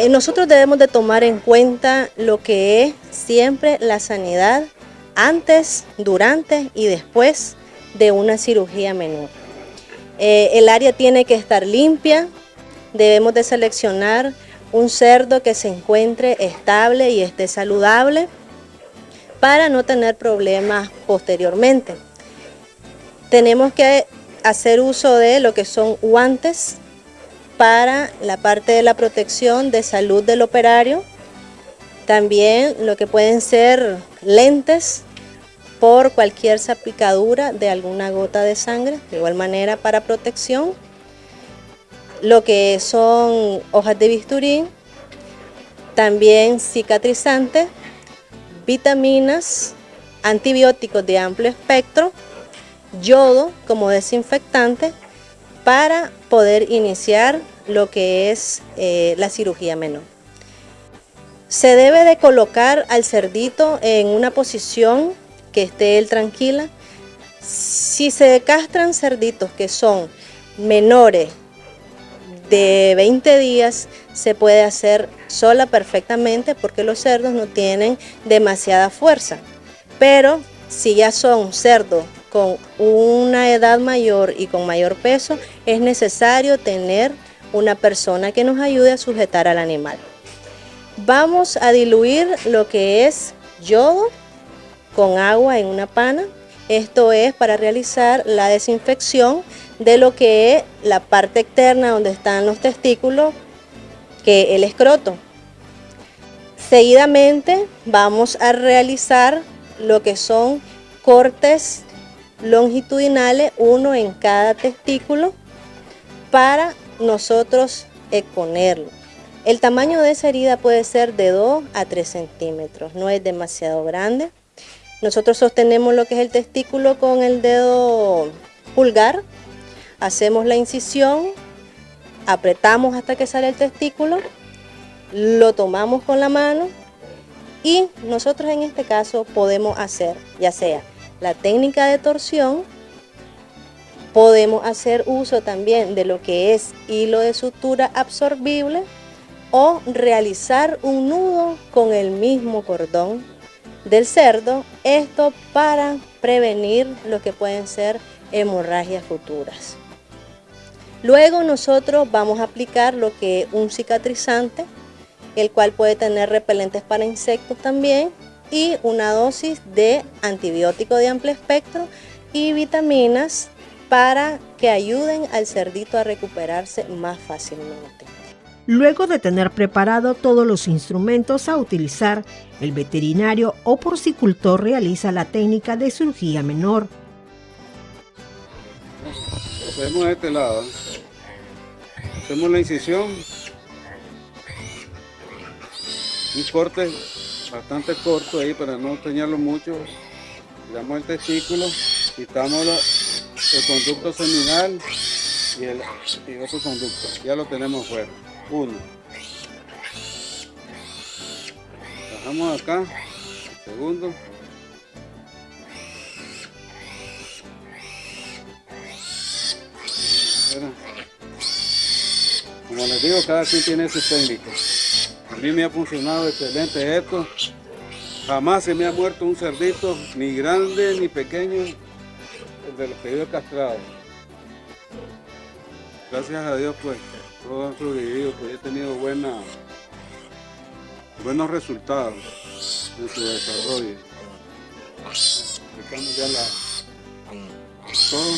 Eh, nosotros debemos de tomar en cuenta lo que es siempre la sanidad antes, durante y después de una cirugía menor. Eh, el área tiene que estar limpia, debemos de seleccionar un cerdo que se encuentre estable y esté saludable para no tener problemas posteriormente. Tenemos que hacer uso de lo que son guantes para la parte de la protección de salud del operario, también lo que pueden ser lentes por cualquier salpicadura de alguna gota de sangre, de igual manera para protección, lo que son hojas de bisturí, también cicatrizantes, vitaminas, antibióticos de amplio espectro, yodo como desinfectante para poder iniciar lo que es eh, la cirugía menor. Se debe de colocar al cerdito en una posición que esté él tranquila. Si se castran cerditos que son menores de 20 días, se puede hacer sola perfectamente porque los cerdos no tienen demasiada fuerza. Pero si ya son cerdos con una edad mayor y con mayor peso, es necesario tener una persona que nos ayude a sujetar al animal. Vamos a diluir lo que es yodo con agua en una pana. Esto es para realizar la desinfección de lo que es la parte externa donde están los testículos, que el escroto. Seguidamente vamos a realizar lo que son cortes longitudinales, uno en cada testículo, para nosotros exponerlo. El tamaño de esa herida puede ser de 2 a 3 centímetros, no es demasiado grande. Nosotros sostenemos lo que es el testículo con el dedo pulgar, hacemos la incisión, apretamos hasta que sale el testículo, lo tomamos con la mano y nosotros en este caso podemos hacer ya sea la técnica de torsión, podemos hacer uso también de lo que es hilo de sutura absorbible o realizar un nudo con el mismo cordón del cerdo, esto para prevenir lo que pueden ser hemorragias futuras. Luego nosotros vamos a aplicar lo que es un cicatrizante, el cual puede tener repelentes para insectos también y una dosis de antibiótico de amplio espectro y vitaminas para que ayuden al cerdito a recuperarse más fácilmente. Luego de tener preparado todos los instrumentos a utilizar, el veterinario o porcicultor realiza la técnica de cirugía menor. Hacemos este lado. Hacemos la incisión. Un corte bastante corto ahí para no teñarlo mucho. Damos el testículo, quitamos el conducto seminal y, el, y otro conducto. Ya lo tenemos fuera uno. Bajamos acá, segundo. Como les digo, cada quien tiene su técnico. A mí me ha funcionado excelente esto. Jamás se me ha muerto un cerdito, ni grande ni pequeño, de los que yo he castrado. Gracias a Dios, pues todos han sobrevivido, pues he tenido buena, buenos resultados en su desarrollo. Aplicamos ya la, todo.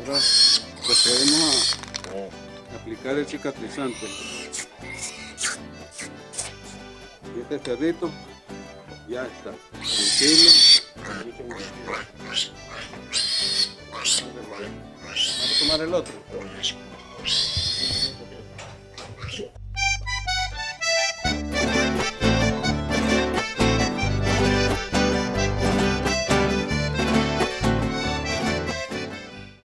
Ahora procedemos a aplicar el cicatrizante. Y este cerdito ya está, tranquilo. Vamos a tomar el otro.